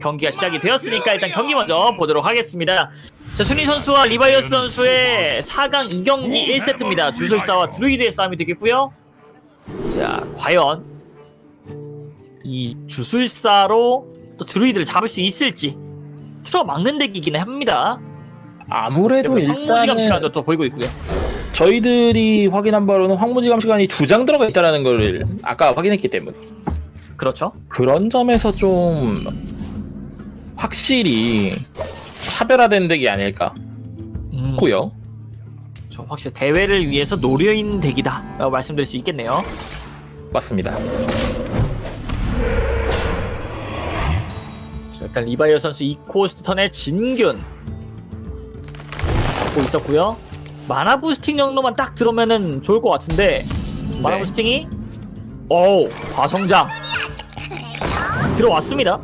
경기가 시작이 되었으니까 일단 경기 먼저 보도록 하겠습니다. 자, 순위 선수와 리바이어스 선수의 4강 2경기 1세트입니다. 주술사와 드루이드의 싸움이 되겠고요. 자, 과연 이 주술사로 또 드루이드를 잡을 수 있을지 틀어막는 deck이긴 합니다. 아무래도 일단은 시간도 또 보이고 있고요. 저희들이 확인한 바로는 황무지감 시간이 두 장 들어가 있다는 걸 아까 확인했기 때문에 그렇죠. 그런 점에서 좀 확실히 차별화된 deck이 아닐까 음, 싶고요. 저 확실히 대회를 위해서 노린 deck이다 라고 말씀드릴 수 있겠네요. 맞습니다. 자, 일단 리바이어 선수 2 cost turn에 진균 잡고 있었고요. mana boosting 정도만 딱 들어오면은 좋을 것 같은데 마나 네. 부스팅이 오 과성장 들어왔습니다.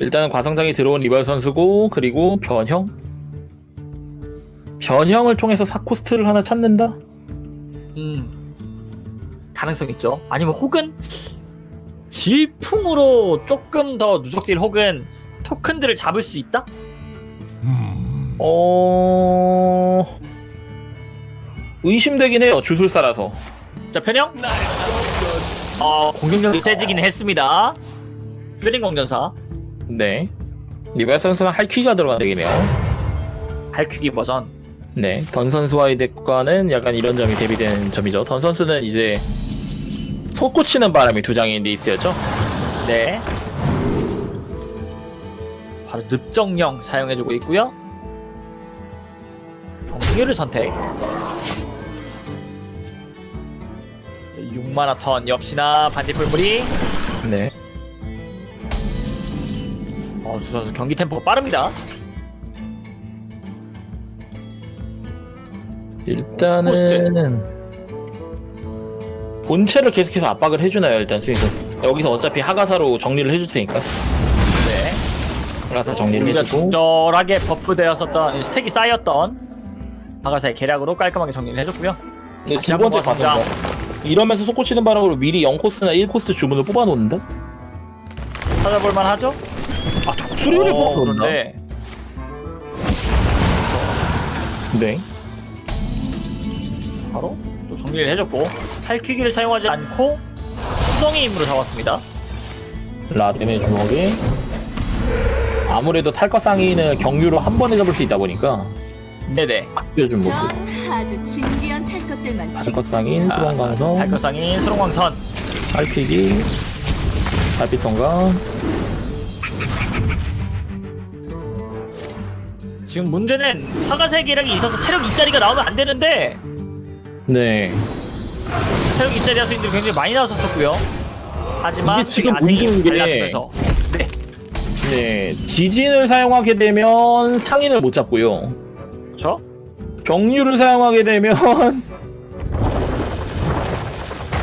일단은 과성장이 들어온 리발 선수고 그리고 변형 변형을 통해서 사코스트를 하나 찾는다? 음 가능성 있죠. 아니면 혹은 질풍으로 조금 더 누적딜 혹은 토큰들을 잡을 수 있다? 어... 의심되긴 해요 주술사라서 자 편형 어 공격력이 세지긴 했습니다. 퓨링 공전사 네 리발 선수는 할퀴가 들어간 덱이네요 발퀴기 버전 네, 던 선수와의 덱과는 약간 이런 점이 대비되는 점이죠. 던 선수는 이제 솟구치는 바람이 두 장의 리스였죠. 네. 바로 늪정령 사용해주고 있고요. 경유를 선택. 6만화 턴 역시나 반딧불물이 네. 어, 주 선수 경기 템포가 빠릅니다. 일단은 본체를 계속해서 압박을 해주나요, 일단 수에서 여기서 어차피 하가사로 정리를 해줄 테니까. 네. 하가사 정리를 우리가 해주고. 적절하게 버프되었었던 스택이 쌓였던 하가사의 계략으로 깔끔하게 정리를 해줬고요. 네, 두 번째. 과정거. 이러면서 솟구치는 바람으로 미리 0코스나 1코스 주문을 뽑아놓는다? 찾아볼만 하죠? 아, 독수리를 어, 뽑아놓는다? 그런데 네. 바로 또 정리를 해줬고 탈퀴기를 사용하지 않고 수성의 힘으로 잡았습니다. 라덴의 주먹에 아무래도 탈것 상인을 경유로 한 번에 잡을 수 있다 보니까 네네. 요즘 모습. 전 아주 진귀한 탈 것들만 탈것 상인 아, 수렁가서 탈것상인 수롱왕선 탈피기 달빛성가 지금 문제는 화가세 계략이 있어서 체력 2짜리가 나오면 안 되는데 네 체력 2짜리 하수인들이 굉장히 많이 나왔었고요. 하지만 이게 지금 문제인 게- 달라지면서 네. 네, 지진을 사용하게 되면 상인을 못 잡고요. 그렇죠? 경유를 사용하게 되면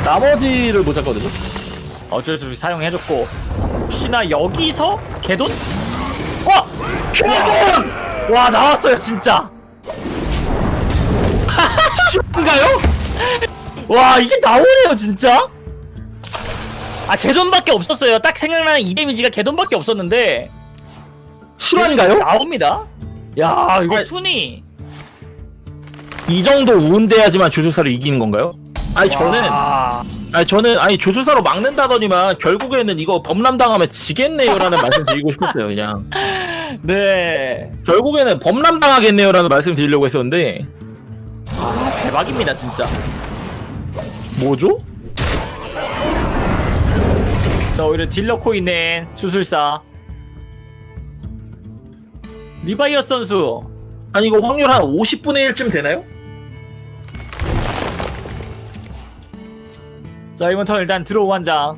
나머지를 못 잡거든요. 어쩔 수 없이 사용해줬고 혹시나 여기서 개돈? 와! 개돈! 와 나왔어요 진짜. 인가요? 와 이게 나오네요 진짜. 아 개돈밖에 없었어요. 딱 생각나는 이 데미지가 개돈밖에 없었는데. 실화인가요? 나옵니다. 야 이거 아니, 순위. 이 정도 우운돼야지만 주술사를 이기는 건가요? 아니 저는 와, 아니 저는 아니 주술사로 막는다더니만 결국에는 이거 범람 당하면 지겠네요라는 말씀 드리고 싶었어요 그냥. 네. 결국에는 범람 당하겠네요라는 말씀 드리려고 했었는데. 아, 대박입니다 진짜. 뭐죠? 자 오히려 딜러 코인은 주술사. 리바이어 선수. 아니 이거 확률 한 50분의 1쯤 되나요? 자 이번 turn 일단 draw 한 장.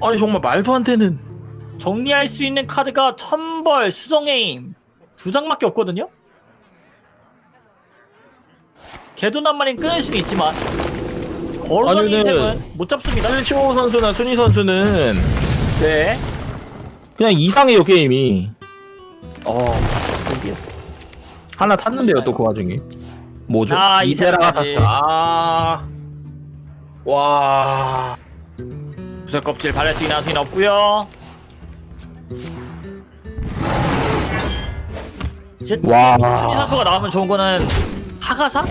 아니 정말 말도 안 되는. 정리할 수 있는 카드가 천벌 수정의 힘. 두 장밖에 없거든요? 개돈 한 마리는 끊을 수는 있지만 걸어가는 아니면은- 인생은 못 잡습니다. 실치호 선수나 순위 선수는 네. 그냥 이상해요 게임이. 어, 이게 하나 탔는데요 또 그 와중에. 뭐죠? 아, 이세라가. 탔어 아... 와... 부설 껍질 바를 수 있는 수는 없고요. 이제 와. 순위 선수가 나오면 좋은 거는 하가사?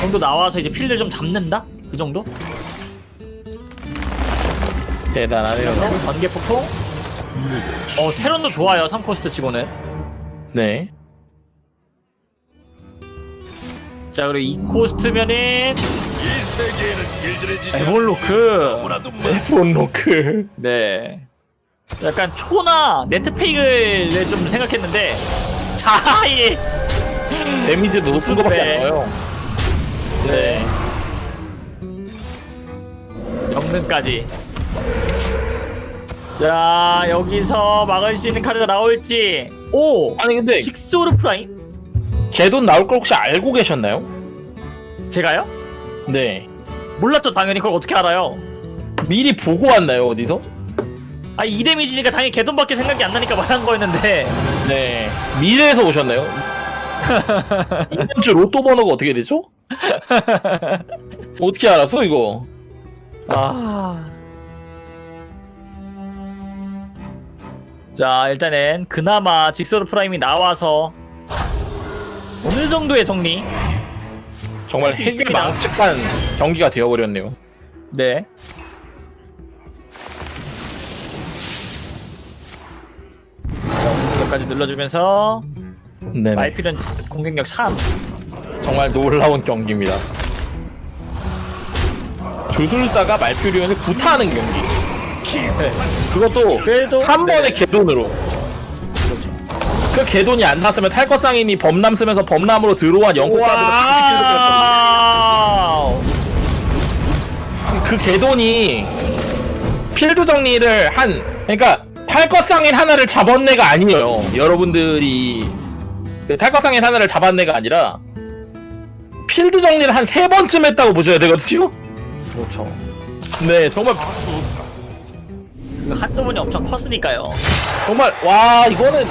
정도 나와서 이제 필드 좀 잡는다? 그 정도? 대단하네요. 번개 폭풍. 어 테런도 좋아요 3코스트 치고는. 네. 자 그리고 2코스트면은 이 세계에는 길들여지지 에볼로크 너무나도 많 폰로크. 네 약간 초나 네트페이를 좀 생각했는데 자이 데미지도 높은 거밖에 안 네. 나와요. 네. 영능까지 자 여기서 막을 수 있는 카드가 나올지 오 아니 근데 직소르 프라임 개돈 나올 걸 혹시 알고 계셨나요? 제가요? 네. 몰랐죠 당연히 그걸 어떻게 알아요 미리 보고 왔나요 어디서? 아 2 damage니까 당연히 게돈밖에 생각이 안 나니까 말한 거였는데 네. 미래에서 오셨나요? 이번 주 로또 번호가 어떻게 되죠? 어떻게 알았어 이거? 아. 자, 일단은 그나마 직소르 프라임이 나와서 어느 정도의 정리? 정말 할수 핵을 있습니다. 망측한 경기가 되어버렸네요. 네. 자, 공격까지 눌러주면서 네. 말필은 공격력 3. 정말 놀라운 경기입니다. 주술사가 말퓨리온을 구타하는 경기. 네. 그것도 그래도 한 네. 번에 개돈으로. 그 개돈이 안 탔으면 탈것상인이 범람 쓰면서 범람으로 들어온 영국까지 그 개돈이 필드 정리를 한 그러니까 탈것상인 하나를 잡았네가 아니에요. 여러분들이 그 탈것상인 하나를 잡았네가 아니라 필드 정리를 한 세 번쯤 했다고 보셔야 되거든요. 그렇죠. 네, 정말 그 한꺼번이 엄청 컸으니까요. 정말 와 이거는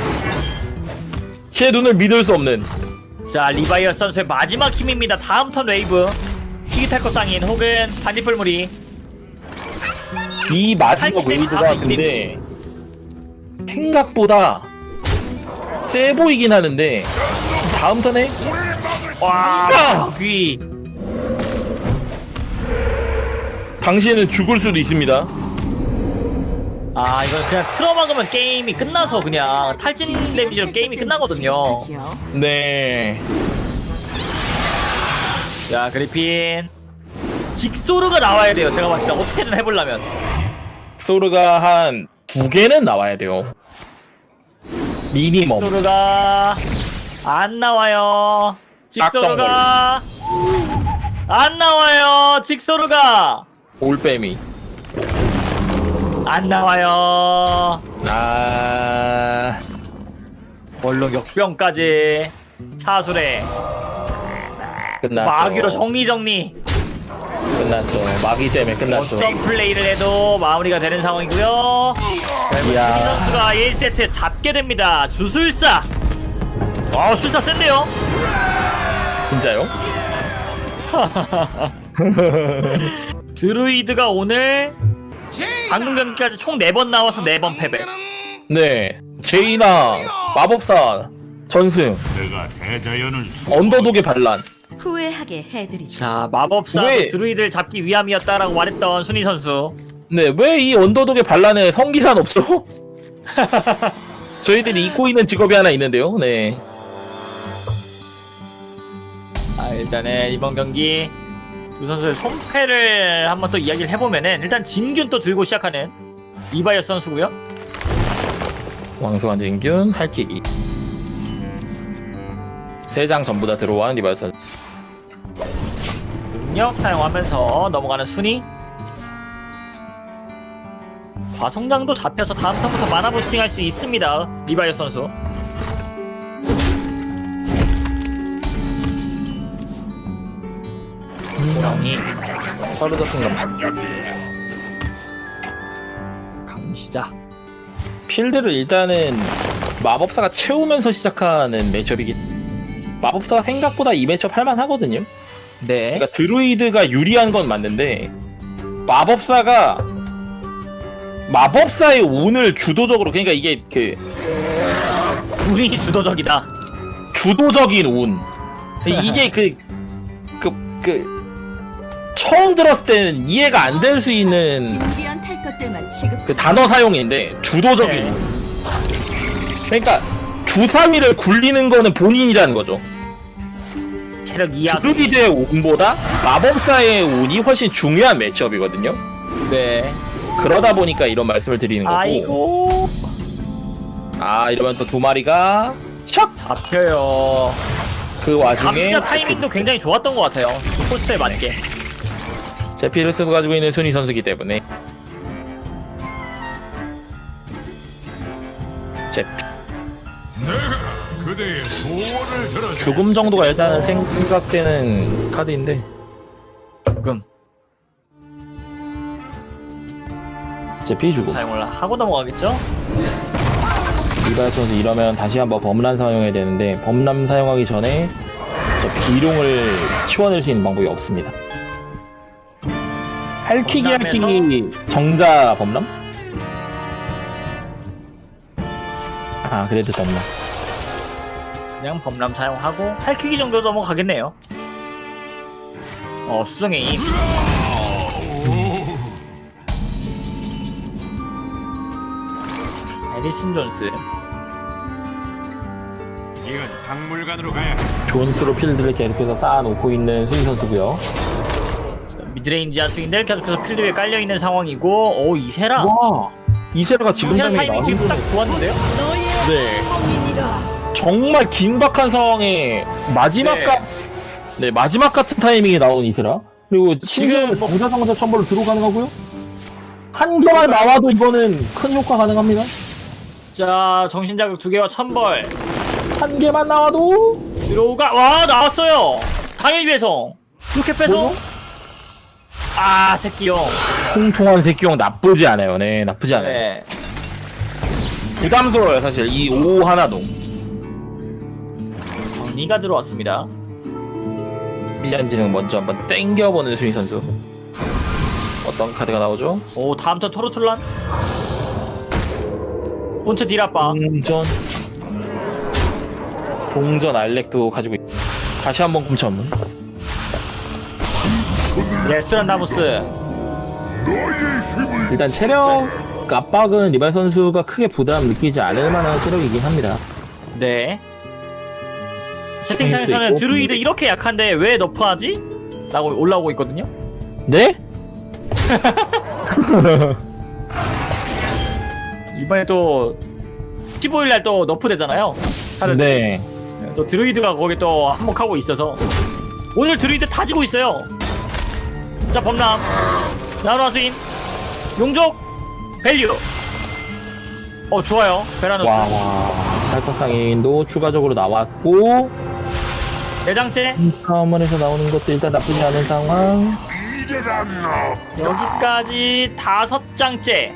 제 눈을 믿을 수 없는 자 리바이어 선수의 마지막 힘입니다 다음 턴 웨이브 티기탈코 쌍인 혹은 반딧불무리 이 마지막 웨이브가 근데 생각보다 세 보이긴 하는데 다음 턴에 와 귀. 당신은 죽을 수도 있습니다. 아 이건 그냥 틀어막으면 게임이 끝나서 그냥 탈진 데미지로 게임이 끝나거든요 네. 자 그리핀. 직소르가 나와야 돼요. 제가 봤을 때 어떻게든 해보려면. 소르가 한 두 개는 나와야 돼요. 미니멈. 직소르가 안 나와요. 직소르가 안 나와요. 직소르가. 올빼미. 안 나와요. 아. 얼른 역병까지 사술에 끝났죠. 마귀로 정리 정리 끝났죠. 마귀 때문에 끝났죠. 어떤 플레이를 해도 마무리가 되는 상황이고요 이 이야. 선수가 1세트 잡게 됩니다 주술사 어 술사 센데요 진짜요? 드루이드가 오늘 방금 경기까지 총 4번 나와서 4번 패배 네. 제이나 마법사 전승 내가 대자연을 수 언더독의 반란. 후회하게 해드리죠. 자 마법사 왜? 드루이드를 잡기 위함이었다라고 말했던 순위 선수 네, 왜 이 언더독의 반란에 성기산 없죠? 저희들이 잊고 있는 직업이 하나 있는데요. 네. 아 일단은 이번 경기 두 선수의 손패를 한번 또 이야기를 해보면은 일단 진균 또 들고 시작하는 이바이어 선수고요 왕수환진균 팔찌기. 세장 전부 다 들어온 리바이선. 능력 사용하면서 넘어가는 순위. 과성장도 잡혀서 다음 턴부터 마나 부스팅 할 수 있습니다 리바이어 선수. 호랑이 순간 감시자. 필드를 일단은 마법사가 채우면서 시작하는 매첩이기 마법사가 생각보다 이 매첩 할만하거든요. 네 그러니까 드루이드가 유리한 건 맞는데 마법사가 마법사의 운을 주도적으로 그러니까 이게 그 운이 주도적이다. 주도적인 운 이게 그 그, 그, 처음 들었을 때는 이해가 안 될 수 있는. 그 단어 사용인데 주도적인 네. 운 그러니까 주사위를 굴리는 거는 본인이라는 거죠 체력 이하. 드루이드의 운보다 마법사의 운이 훨씬 중요한 매치업이거든요 네. 그러다 보니까 이런 말씀을 드리는 거고 아이고. 아 이러면 또 두 마리가 샥! 잡혀요. 그 와중에 감시자 타이밍도 굉장히 좋았던 것 같아요. 코스에 맞게. 제피르스도 가지고 있는 순위 선수기 때문에 제피 죽음 정도가 일단은 생각되는 카드인데. 조금 제피 죽음 사용을 하고 넘어가겠죠? 이발 선수 이러면 다시 한번 범람 사용해야 되는데 범람 사용하기 전에 저 비룡을 치워낼 수 있는 방법이 없습니다. 할퀴기? 할퀴기. 정자 범람? 아 그래도 범람 그냥 범람 사용하고 할퀴기 정도 넘어가겠네요. 어 수정의 힘. 해리슨 존스. 이건 박물관으로 가야 해. 존스로 필드를 계속해서 쌓아놓고 있는 수희 선수고요 midrange 하수인들 계속해서 필드 위에 깔려 있는 상황이고, 오 이세라. 와 이세라가 지금 이세라 타이밍 지금 딱 좋았는데요? 네 정말 긴박한 상황에 마지막 네. 가... 네 마지막 같은 타이밍에 나온 이세라 그리고 지금 정자정자 천벌로 들어 가능하고요 한 개만 나와도 이거는 큰 효과 가능합니다 자 정신자극 두 개와 천벌 한 개만 나와도 들어오가 와 나왔어요. 당일 배송. 이렇게 배송. 아 새끼용. 통통한 새끼용 나쁘지 않아요 네 나쁘지 않아요 네. 부담스러워요 사실 이 오 하나도 정리가 들어왔습니다. 밀리안지는 먼저 한번 땡겨보는 수희 선수 어떤 카드가 나오죠? 오 다음 턴 토르툴란. 본체 딜아빠. 동전 동전 알렉도 가지고 있... 다시 한번 금천 레스트란다무스. 일단 체력 압박은 리발 선수가 크게 부담 느끼지 않을 만한 체력이긴 합니다 네. 채팅창에서는 있고. 드루이드 이렇게 약한데 왜 nerf하지? 라고 올라오고 있거든요. 네? 이번에 또 15일날 또 너프 되잖아요. 하는 네또 드루이드가 거기 또 한몫하고 있어서 오늘 드루이드 다 지고 있어요. 자 범람 나노아스인 용족 밸류. 어 좋아요 베라노스 와와 탈거상인도 추가적으로 나왔고 대장체 카운먼에서 나오는 것도 일단 나쁘지 않은 상황. 여기까지 다섯 장째.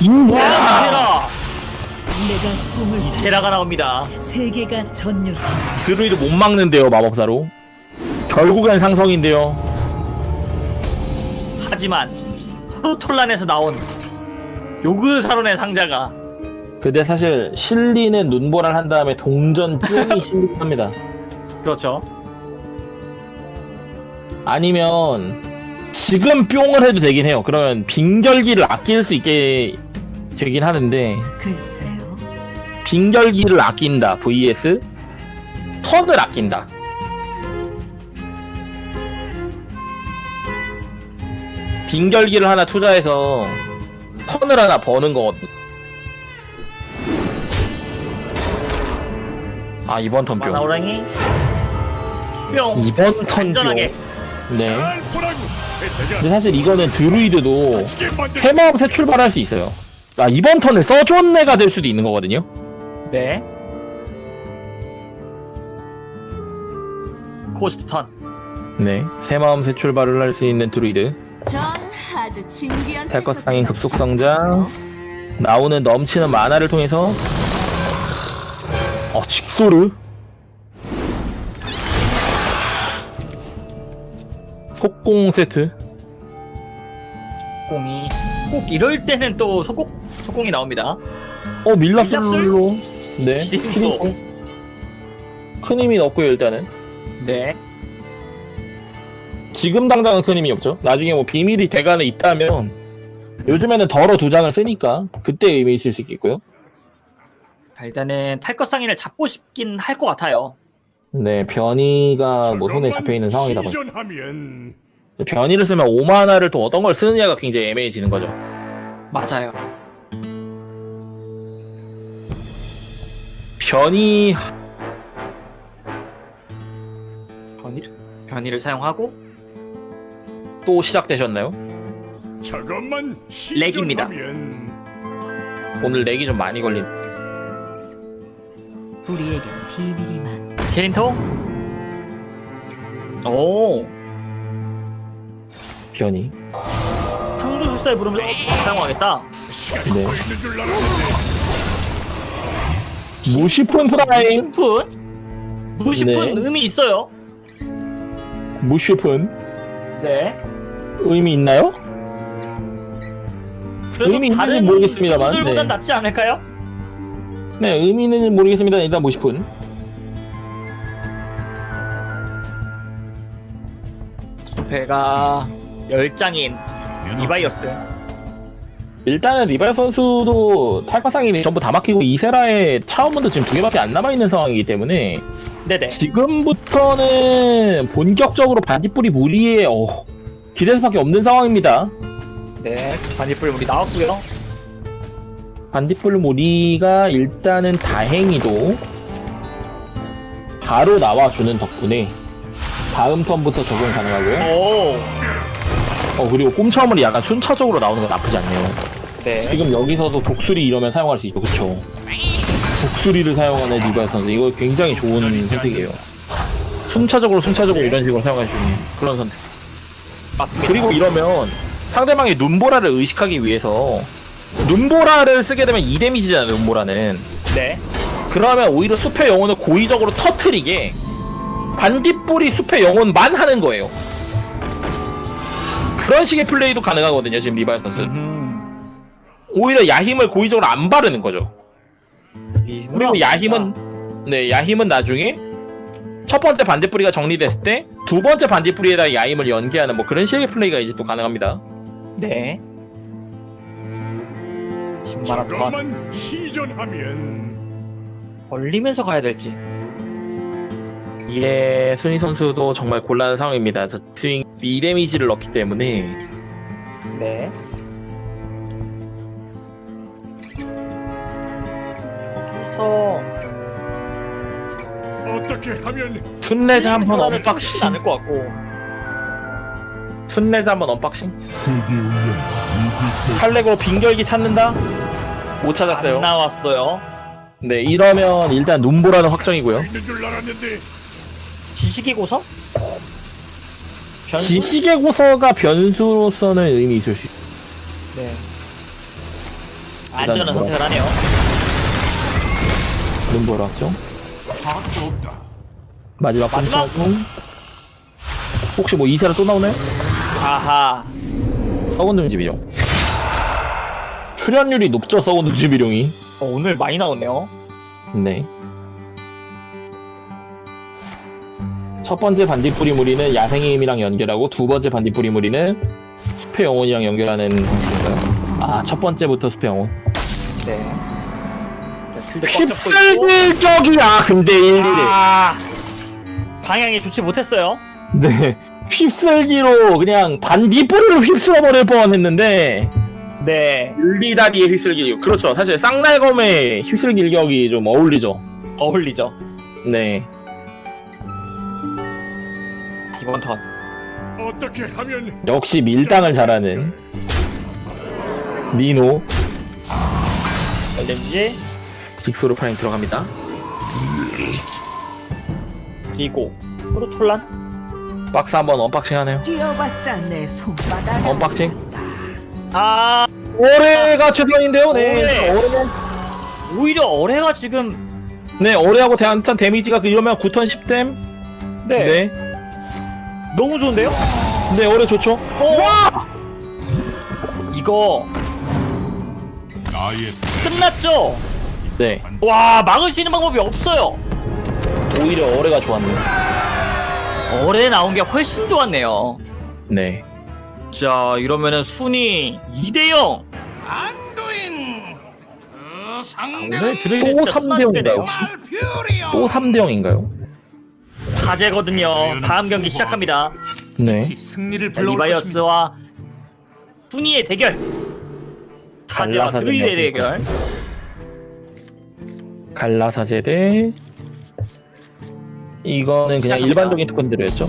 이세라 내가 꿈을 이세라가 나옵니다. 세계가 전율. 드루이드 못 막는데요 마법사로 결국엔 상성인데요 하지만 프로톨란에서 나온 요그사론의 상자가 근데 사실 실리는 눈보라를 한 다음에 동전 뿅이 실리합니다 그렇죠. 아니면 지금 뿅을 해도 되긴 해요 그러면 빙결기를 아낄 수 있게 되긴 하는데 글쎄요. 빙결기를 아낀다 vs 턴을 아낀다 빙결기를 하나 투자해서 턴을 하나 버는 거거든 아 이번 턴 뿅. 마나오랑이? 뿅. 이번 턴 뿅. 안전하게. 네. 근데 사실 이거는 드루이드도 만들. 새마음 새 출발할 수 있어요. 아 이번 턴을 써줬네가 될 수도 있는 거거든요. 네. 코스트 턴. 네. 새 마음 새 출발을 할 수 있는 드루이드. 전 아주 진귀한 탈것 탈 상인 것들만 급속 성장. 나오는 넘치는 마나를 통해서 어 직소르 속공 세트? 속공이. 꼭 이럴 때는 또 속공 속공이 나옵니다. 어 밀랍술로. 네. 힘도 큰 힘이 없고요 일단은. 네. 지금 당장은 큰 힘이 없죠. 나중에 뭐 비밀이 대간에 있다면 요즘에는 덜어 두 장을 쓰니까 그때 의미 있을 수 있겠고요. 자, 일단은 탈것 상인을 잡고 싶긴 할 것 같아요. 네 변이가 뭐 손에 잡혀 있는 상황이다 보니 시전하면 변이를 쓰면 5만화를 또 어떤 걸 쓰느냐가 굉장히 애매해지는 거죠 맞아요. 변이 변이를 변이를 사용하고 또 시작되셨나요? 저것만 렉입니다. 오늘 렉이 좀 많이 걸린 우리에겐 비밀이 많. 캐린토. 오 변이 항도술사에 부르면서 어, 사용하겠다. 네. 무시푼 프라임 무시푼 무시푼 네. 의미 있어요. 무시푼 네. 의미 있나요? 그래도 의미 있는지는 다른 모르겠습니다만, 친구들보단 네. 낫지 않을까요? 네 의미는 모르겠습니다 일단 무시푼 배가 열장인 리바이어스. 일단은 리발 선수도 탈것상이 전부 다 막히고 이세라의 차원문도 지금 두 개밖에 안 남아있는 상황이기 때문에 네네. 지금부터는 본격적으로 반딧불이 무리에 어, 기댈 수밖에 없는 상황입니다 네. 반딧불 우리 나왔고요. 반딧불 무리가 일단은 다행히도 바로 나와주는 덕분에 다음 턴부터 적용 가능하고요. 오. 어 그리고 꼼차물이 약간 순차적으로 나오는 건 나쁘지 않네요. 네. 지금 여기서도 독수리 이러면 사용할 수 있죠. 그쵸? 독수리를 사용하는 리발 선수. 이거 굉장히 좋은 선택이에요. 순차적으로 순차적으로 이런 식으로 사용할 수 있는 그런 선택. 맞습니다. 그리고 이러면 상대방의 눈보라를 의식하기 위해서 눈보라를 쓰게 되면 2데미지잖아요 눈보라는 네. 그러면 오히려 숲의 영혼을 고의적으로 터트리게 반딧불이 숲의 영혼만 하는 거예요 그런 식의 플레이도 가능하거든요 지금 리발 선수 음. 오히려 야힘을 고의적으로 안 바르는 거죠 이 그리고 야힘은 네 야힘은 나중에 첫 번째 반딧불이가 정리됐을 때 두 번째 반딧불이에다 야힘을 연계하는 뭐 그런 식의 플레이가 이제 또 가능합니다 네. 10만원 더 저것만 시전하면 벌리면서 가야 될지. 이에 순위 선수도 정말 곤란한 상황입니다 저 스윙 2데미지를 넣기 때문에 네. 여기서 어떻게 하면 순례자 한번 쓰진 unboxing 않을 것 같고. 순례자 한번 unboxing 칼렉으로 빙결기 찾는다? 못 찾았어요 안 나왔어요. 네 이러면 일단 눈보라는 확정이고요 지식의 고서? 변수? 지식의 고서가 변수로서는 의미 있을 수 있어요 네. 안전한 선택을 하네요. 눈보라 확정 마지막 마지막? 혹시 뭐 이세라 또 나오나요? 아하. 등지비룡 출연율이 높죠 등지비룡이 어, 오늘 많이 나오네요. 네. 첫 번째 반딧불이 무리는 야생의 힘이랑 연결하고 두 번째 반딧불이 무리는 숲의 영혼이랑 연결하는 방식인가요? 아, 첫 번째부터 숲의 영혼. 네. 있고. 휩쓸길격이야! 근데 일일에. 아. 방향이 좋지 못했어요. 네. 휩쓸기로 그냥 반딧불을 휩쓸어버릴 뻔 했는데, 네. 물리다리의 휩쓸기. 그렇죠. 사실 쌍날검의 휩쓸길격이 좀 어울리죠. 어울리죠. 네. 이번 턴. 어떻게 하면 역시 밀당을 잘하는 니노. 렌지 직소로 프라임 들어갑니다. 그리고 프로톨란. 박스 한번 unboxing 하네요. 뛰어봤자 내 손바닥. unboxing. 아 올해가 최선인데요. 네. 올해. 오히려 어뢰가 지금 네 올해하고 대한탄 데미지가 그 이러면 9턴 10댐. 네, 네. 너무 좋은데요? 네 올해 좋죠. 어? 이거 나의 끝났죠? 네. 와 막을 수 있는 방법이 없어요. 오히려 어뢰가 좋았네요. 어뢰 나온 게 훨씬 좋았네요. 네. 자 이러면은 순위 2대0 안도인 그 오늘 드레이드 또 진짜 3대 순한 0인가요? 시대네요. 혹시? 또 3대 0인가요? 가제거든요. 다음 경기 시작합니다. 네. 승리를 자, 불러올 것입니다. 리바이어스와 순위의 대결. 가제와 갈라사대 드루이드의. 대결. 갈라사제 대 이거는 그냥 시작합니다. 일반적인 토큰들이었죠.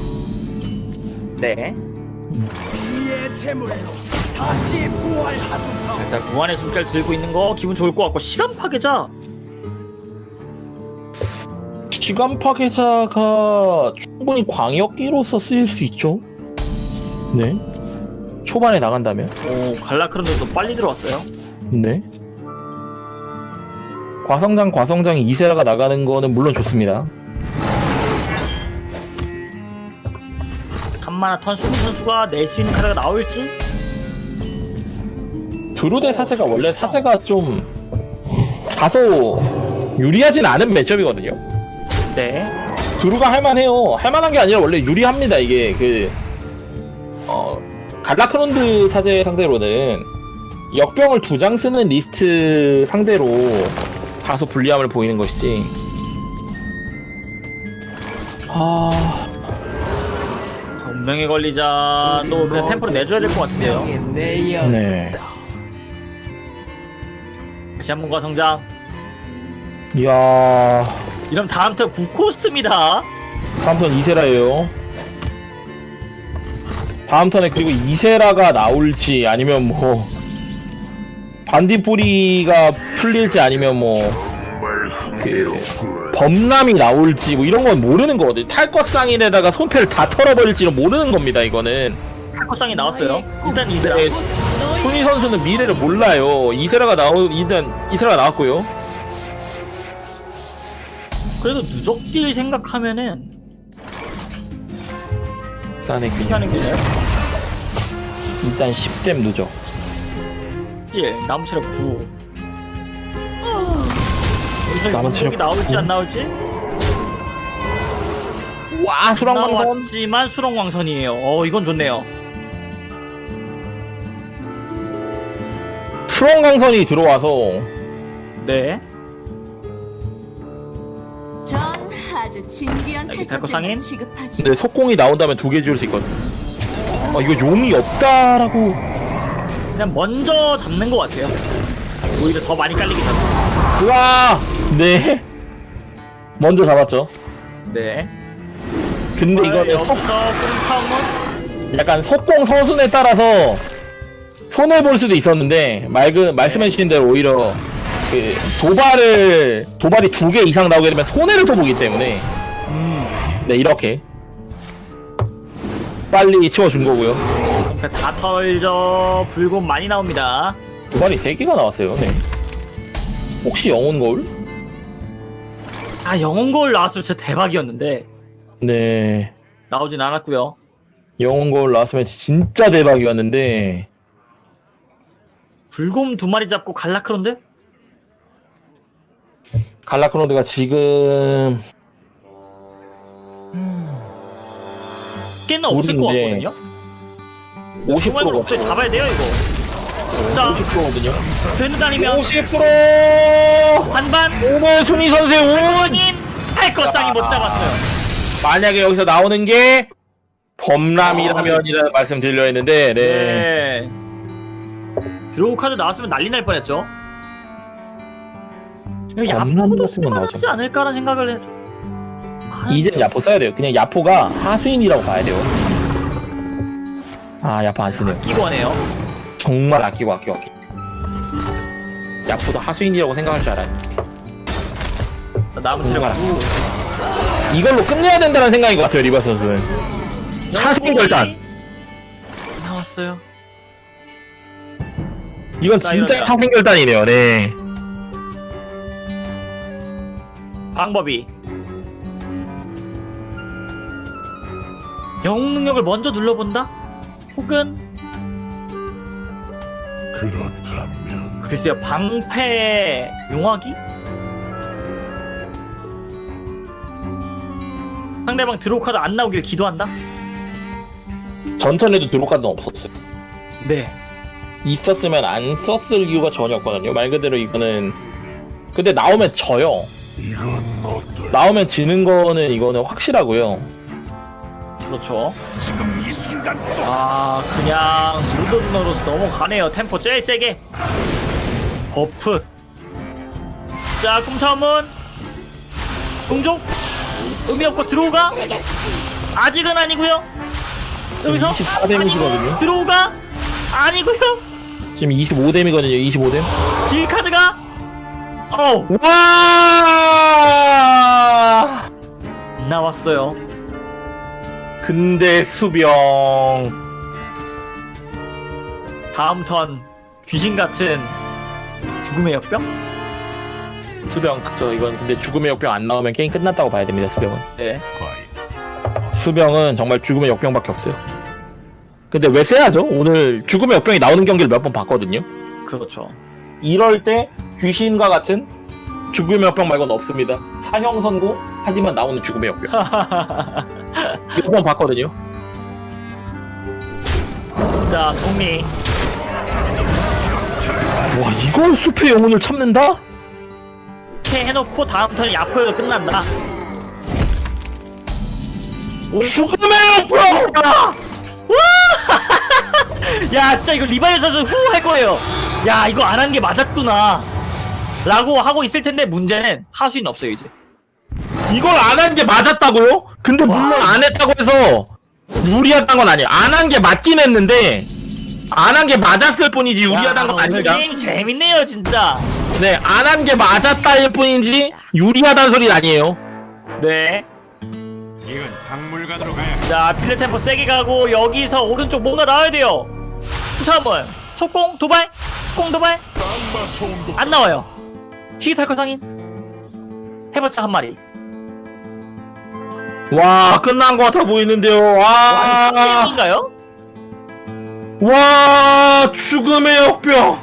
네. 자, 일단 구안의 숨결 들고 있는 거 기분 좋을 것 같고 시간 파괴자. 시간 파괴자가 충분히 광역기로서 쓰일 수 있죠. 네. 초반에 나간다면. 오 갈라크론도 빨리 들어왔어요. 네. 과성장 과성장 이세라가 나가는 거는 물론 좋습니다. 한마나 턴 수비 선수가 낼 수 있는 카드가 나올지. 드루 대 사제가 원래 사제가 좀 다소 유리하진 않은 matchup이거든요. 네. 드루가 할만해요. 할만한 게 아니라 원래 유리합니다. 이게 그 어, 갈라크론드 사제 상대로는 역병을 두 장 쓰는 리스트 상대로 다소 불리함을 보이는 것이지. 아, 운명에 걸리자도 그냥 템포를 내줘야 될 것 같은데요. 네. 다시 한번 과성장. 이야, 이러면 다음 턴 9코스트입니다. 다음 턴 이세라예요. 다음 턴에 그리고 이세라가 나올지 아니면 뭐 반딧불이가 풀릴지 아니면 뭐 그, 범람이 나올지 뭐 이런 건 모르는 거거든요. 탈것 쌍인에다가 손패를 다 털어버릴지는 모르는 겁니다. 이거는 탈코상이 나왔어요. 일단 이세라. 네, 손희 선수는 미래를 몰라요. 이세라가 나오 일단 이세라가 나왔고요. 그래도 누적딜 생각하면은 일단의 균형. 일단 10댐 누적. 딜 나무 체력 9. 남은 체력 이 나올지 안 나올지? 와 수랑방선. 나왔지만 수렁왕선이에요. 어 이건 좋네요. 수렁강선이 들어와서 네. 전 아주 진귀한 여기 달고 상인? 탈것들만 취급하지. 근데 속공이 나온다면 두 개 지울 수 있거든. 아 이거 용이 없다라고. 그냥 먼저 잡는 것 같아요. 오히려 더 많이 깔리기 전에. 우와 네. 먼저 잡았죠. 네. 근데 이거는 꽁창은 약간 속공 서순에 따라서 손해 볼 수도 있었는데 말그 말씀해주신 대로 오히려 그 도발을 도발이 두 개 이상 나오게 되면 손해를 더 보기 때문에 음. 네 이렇게 빨리 치워준 거고요. 다 털죠. 불곰 많이 나옵니다. 도발이 세 개가 나왔어요. 네. 혹시 영혼 거울? 아 영혼 거울 나왔으면 진짜 대박이었는데 네. 나오진 않았고요. 영혼 거울 나왔으면 진짜 대박이었는데 불곰 두 마리 잡고 갈라크론데? 갈라크로드가 지금 꽤나 없을 것 모르는데 같거든요. 50%가 없어요. 잡아야 돼요 이거. 자 50%거든요. 되는 다니면 50% 반반 오늘 순위 선수의 운 원인 할것상이 못 잡았어요. 만약에 여기서 나오는 게 범람이라면이라는 말씀 드려 했는데 네. 네. draw 카드 나왔으면 난리 날 뻔했죠. 야포도 나오죠. 쓸만 하지 않을까라는 생각을 해. 이제는 야포 써야 돼요. 그냥 야포가 하수인이라고 봐야 돼요. 아 야포 안 쓰네요. 끼고 하네요. 정말 아끼고 아끼고 아끼고. 야포도 하수인이라고 생각할 줄 알아요. 남은 체력 정말 9. 이걸로 끝내야 된다는 생각인 것 같아요 리버 선수는. 하수인 결단. 나왔어요. 이건 자, 진짜. 하수인 결단이네요. 네. 방법이 영웅 능력을 먼저 눌러본다? 혹은 그렇다면 글쎄요 방패 용화기? 상대방 draw 카드 안 나오길 기도한다? 전턴에도 draw 카드는 없었어요. 네 있었으면 안 썼을 이유가 전혀 없거든요. 말 그대로 이거는 근데 나오면 져요. 나오면 지는 거는 이거는 확실하고요. 그렇죠 지금 아 그냥 무던으로 넘어가네요. 템포 제일 세게. buff. 자 꿈차문 동족 의미 없고 들어오가 아직은 아니고요. 여기서 24 데미지거든요. 아니고 들어오가 아니고요. 지금 25뎀이거든요. 25뎀. 딜 카드가 어우 와! 나왔어요 근데 수병 다음 턴 귀신 같은 죽음의 역병 수병 그쵸 이건 근데 죽음의 역병 안 나오면 게임 끝났다고 봐야 됩니다. 수병은. 네 수병은 정말 죽음의 역병밖에 없어요. 근데 왜 세야죠? 오늘 죽음의 역병이 나오는 경기를 몇 번 봤거든요. 그렇죠 이럴 때 귀신과 같은 죽음의 역병 말고는 없습니다. 사형 선고 하지만 나오는 죽음의 역병. 몇 번 봤거든요. 자 정리 와 이걸 숲의 영혼을 참는다? 이렇게 해놓고 다음 턴에 야포에도 끝난다 죽음의 역병! 야 진짜 이거 리바이어 선수 후할 거예요 야 이거 안 한 게 맞았구나 라고 하고 있을 텐데 문제는 하수인 없어요 이제. 이걸 안 한 게 맞았다고요? 근데 물론 안 했다고 해서 무리했던 건 아니에요. 안 한 게 맞긴 했는데 안 한 게 맞았을 뿐이지 유리하다는 건 오늘 아닙니다. 게임 재밌네요 진짜. 네, 안 한 게 맞았다일 뿐이지 유리하다는 소리는 아니에요. 네. 이건 박물관으로 가야 자 필드 템포 세게 가고 여기서 오른쪽 뭔가 나와야 돼요. 자 한번. 속공 도발? 속공 도발? 안 나와요 히기탈커 상인 해봤자 한 마리 와, 끝난 것 같아 보이는데요. 와 와, 3대형인가요? 와, 죽음의 역병.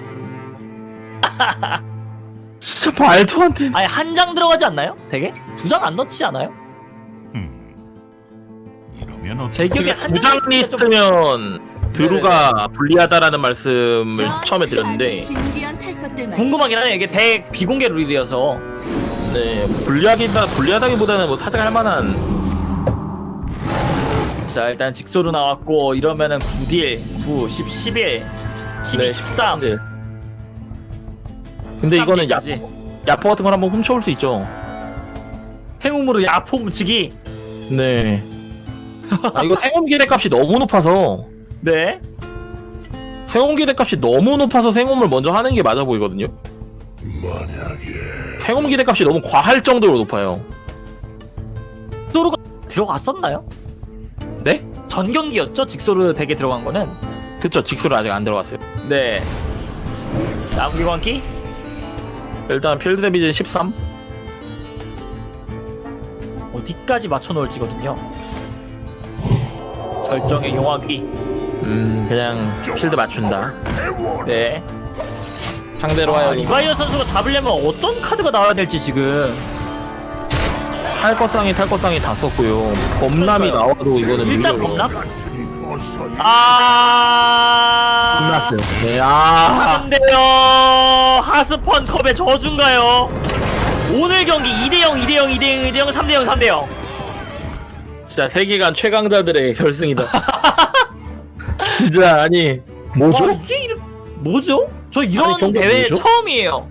진짜 말도 안 돼. 아니 한 장 들어가지 않나요? 되게? 두 장 안 넣지 않아요? 음. 이러면 제 기억에 한 부장 장 리스트면 드루가 불리하다라는 말씀을 전 처음에 드렸는데 궁금하긴 하네요 이게 대 비공개 룰이어서. 네, 불리하기다 불리하다기보다는 뭐 살짝 할 만한. 자 일단 직소로 나왔고 이러면은 9딜 9 10 11 12 네, 13 네. 근데 이거는 야, 지. 야포 같은 걸 한번 훔쳐올 수 있죠. 행움으로 야포 묻히기. 네. 아, 이거 생홈 기대 값이 너무 높아서 네 생홈 기대 값이 너무 높아서 생홈을 먼저 하는 게 맞아 보이거든요. 만약에 생홈 기대 값이 너무 과할 정도로 높아요. 직소로가 들어갔었나요? 네? 전 경기였죠 직소로 덱에 들어간 거는 그쵸, 직소로 아직 안 들어갔어요. 네 다음 기관기 일단 필드 데미지 13. 어디까지 맞춰 놓을지거든요 절정의 용화기 음, 그냥 필드 맞춘다. 네 상대로 아, 하여 리바이어 선수가 잡으려면 어떤 카드가 나와야 될지 지금 탈것상이 탈것상이 다 썼고요. 범람이. 나와도 이거는 일단. 범람 아 끝났어요. 네, 아. 안돼요 하스펀 컵의 저준가요 오늘 경기 2대0 2대0 2대0 2대0 3대0 3대0 진짜 세계관 최강자들의 결승이다. 진짜 아니 뭐죠? 와 이게 이름 뭐죠? 저 이런 아니, 대회 뭐죠? 처음이에요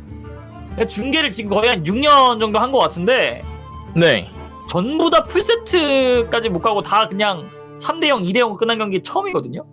중계를 지금 거의 한 6년 정도 한 것 같은데 네. 전부 다 풀세트까지 못 가고 다 그냥 3대0 2대0 끝난 경기 처음이거든요